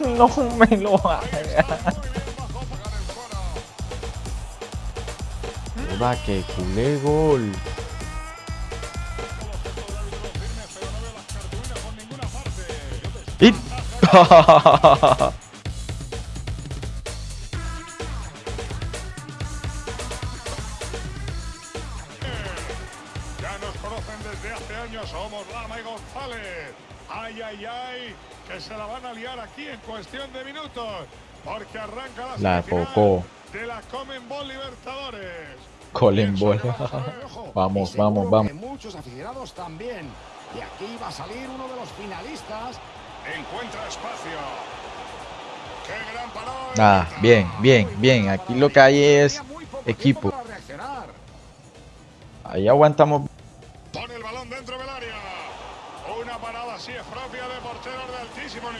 No me lo hagas. Va que culé gol. ¡Y! Ay, ay, ay, que se la van a liar aquí en cuestión de minutos. Porque arranca la, La tocó. de la Comenbol Libertadores. Colin Ball. Vamos, vamos, vamos. muchos aficionados también. Y aquí va a salir uno de los finalistas. Encuentra espacio. ¡Qué gran parada! Ah, bien, bien, bien. Aquí lo que hay es equipo. Ahí aguantamos.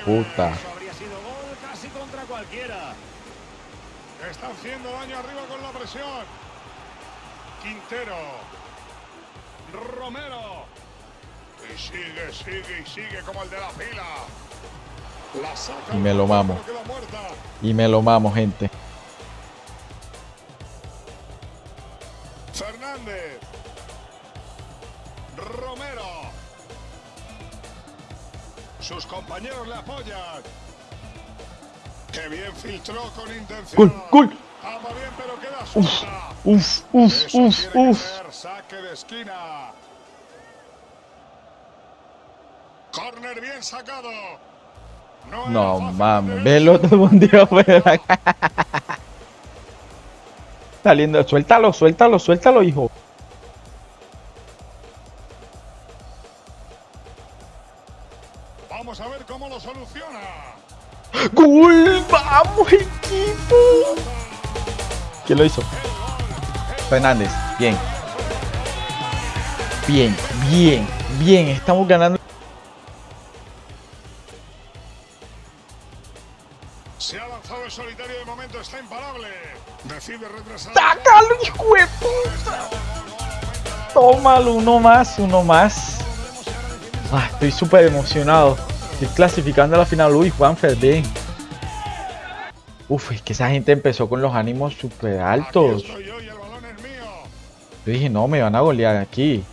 Puta. Habría sido gol casi contra cualquiera. Está haciendo daño arriba con la presión. Quintero. Romero. Y sigue, sigue y sigue como el de la fila. La saca Y me lo mamo. Y me lo mamo, gente. Bien filtró con intención. ¡Gol, gol! Ama bien, pero queda suelta. Uf, uf, uf, uf. ser saque de esquina. Corner bien sacado. No, No mames, velo todo. Saliendo, suéltalo, suéltalo, suéltalo, hijo. ¡Vamos, equipo! ¿Quién lo hizo? Fernández, bien. Bien, bien, bien. Estamos ganando. Se ha lanzado el solitario de momento, está imparable. Decide retrasar. ¡Sácalo, hijo de puta! Tómalo, uno más, uno más. Ah, estoy súper emocionado. Estoy clasificando a la final. Uy, Juanfer, bien. Uf, es que esa gente empezó con los ánimos súper altos. Yo. Yo dije, no, me van a golear aquí.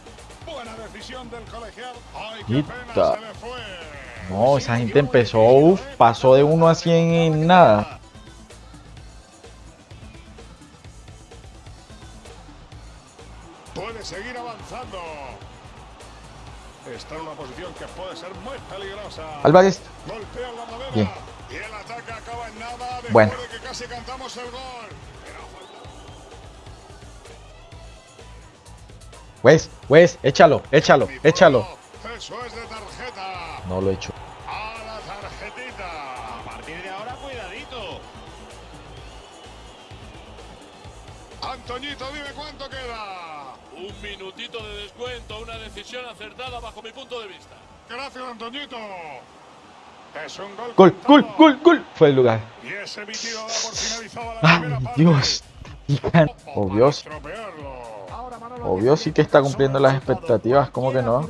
Buena decisión del. Ay, se. No, esa gente empezó, uf, pasó de 1 a 100 en nada. Puede seguir avanzando. Está en una posición que puede ser muy peligrosa. Álvarez, Golpea la madera. Bien. Y el ataque acaba en nada después Bueno. Pero falta- Wes, Wes, échalo, échalo, échalo. pueblo, Eso es de tarjeta. No lo he hecho. A la tarjetita. A partir de ahora, cuidadito. Antoñito, dime cuánto queda. Un minutito de descuento, una decisión acertada bajo mi punto de vista. Gracias, Antoñito. Es un gol. Gol, gol, gol. Fue el lugar. Y ese emitido da por finalizada la Ay, primera parte. Dios. Obvio, tiene sí que está cumpliendo las expectativas, ¿cómo que no?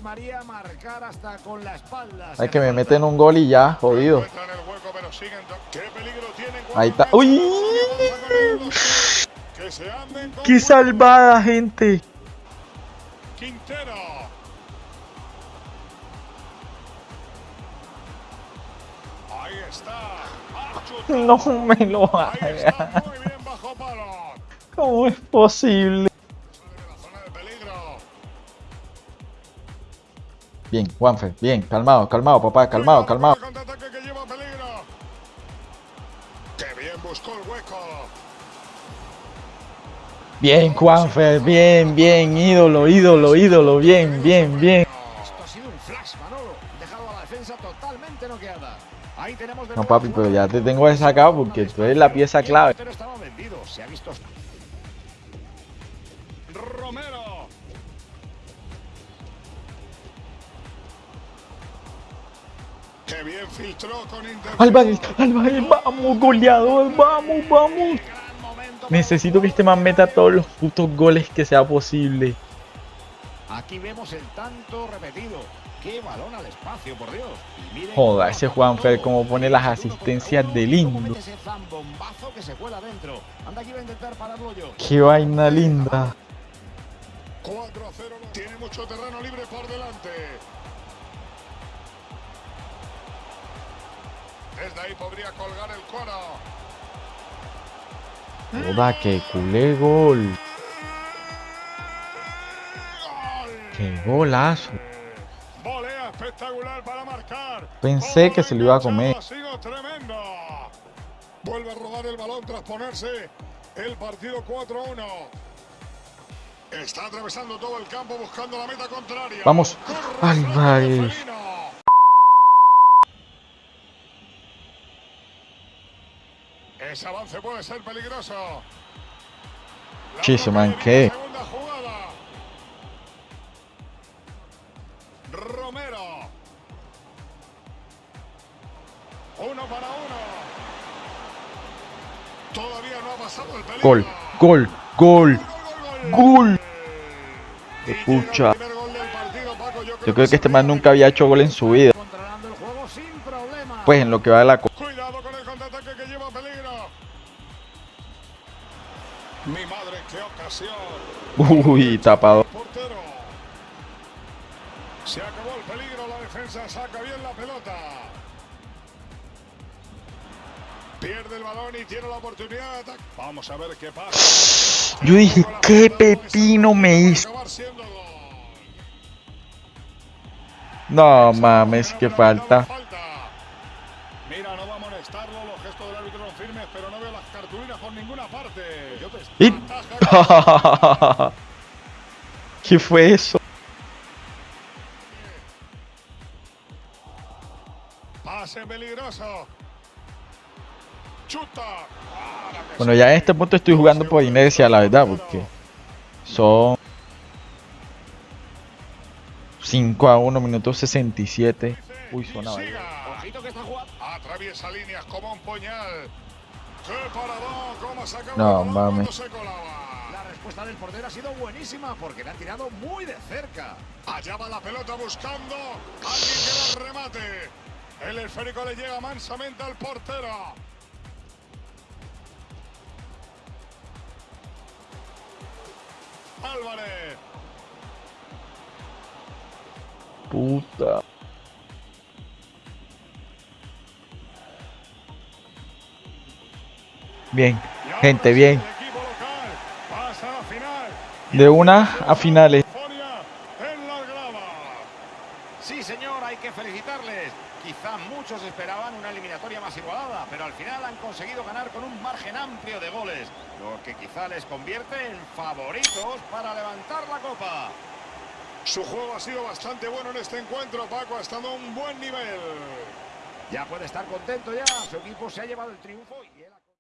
Hay que me meten un gol y ya, jodido. Encuentra en el hueco, pero siguen to- ¿Qué peligro tienen Ahí está. ¡Uy! ¡Qué salvada, gente! Quintero. No me lo palo. ¿Cómo es posible? Bien, Juanfer, bien, calmado, calmado, papá, calmado, calmado. bien buscó el hueco. Bien, Juanfer, bien, bien, ídolo, ídolo, ídolo, bien, bien, bien. No, papi, pero ya te tengo sacado porque tú eres la pieza clave. Romero. Qué bien filtró con intención. Álvarez, Álvarez, vamos, goleador, vamos, vamos. Necesito que este man meta todos los putos goles que sea posible. Aquí vemos el tanto repetido. Qué balón al espacio, por Dios. Joda, ese Juanfer como pone las asistencias uno, de y lindo. Qué vaina linda. 4 a 0. Tiene mucho terreno libre por delante. Desde ahí podría colgar el coro. Joda, que culé gol. Qué golazo. Pensé que se lo iba a comer. Vuelve a rodar el balón tras ponerse el partido 4-1. Está atravesando todo el campo buscando la meta contraria. Vamos. Álvarez. Felino. Ese avance puede ser peligroso. Y viene ¿qué? Romero. Uno para uno. Todavía no ha pasado el peligro. Gol, gol, gol, gol. Qué pucha. Yo creo que este man nunca había hecho gol en su vida. Pues en lo que va de la Cuidado con el contraataque que lleva peligro. Mi madre, qué ocasión. Uy, tapado. Pierde el balón y tiene la oportunidad de ataque. Vamos a ver qué pasa. Yo dije, ¿qué pepino me hizo? No mames, que falta. Mira, no va a amonestarlo, los gestos del árbitro son firmes, pero no veo las cartulinas por ninguna parte. Yo te ¿Qué fue eso? Pase peligroso. Bueno, ya en este punto estoy jugando por inercia, la verdad, porque son 5 a 1, minuto 67. Uy, Y sonaba ahí. siga. Ojito que está jugando. Atraviesa líneas como un puñal. ¡Qué paradón! ¿Cómo ha No, mames. La respuesta del portero ha sido buenísima porque le han tirado muy de cerca. Allá va la pelota buscando alguien que la remate. El esférico le llega mansamente al portero. Álvarez. Puta. Bien, gente, bien. De una a finales. Sí, señor, hay que felicitarles. Quizá muchos esperaban una eliminatoria más igualada, pero al final han conseguido ganar con un margen amplio de goles, lo que quizá les convierte en favoritos para levantar la copa. Su juego ha sido bastante bueno en este encuentro, Paco. Ha estado a un buen nivel. Ya puede estar contento ya, su equipo se ha llevado el triunfo y.